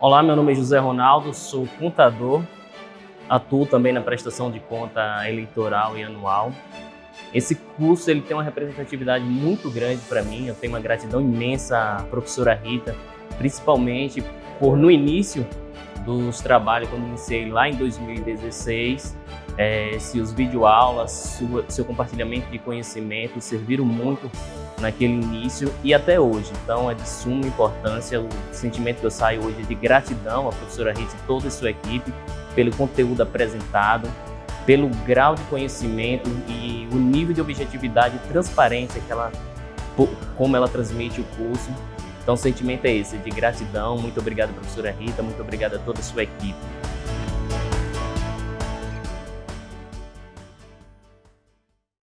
Olá, meu nome é José Ronaldo, sou contador, atuo também na prestação de conta eleitoral e anual. Esse curso ele tem uma representatividade muito grande para mim, eu tenho uma gratidão imensa à professora Rita, principalmente por no início dos trabalhos, quando iniciei lá em 2016, é, se os videoaulas, seu compartilhamento de conhecimento serviram muito naquele início e até hoje. Então é de suma importância o sentimento que eu saio hoje de gratidão à professora Rita e toda a sua equipe pelo conteúdo apresentado, pelo grau de conhecimento e o nível de objetividade e transparência que ela, como ela transmite o curso. Então o sentimento é esse, de gratidão. Muito obrigado, professora Rita, muito obrigado a toda a sua equipe.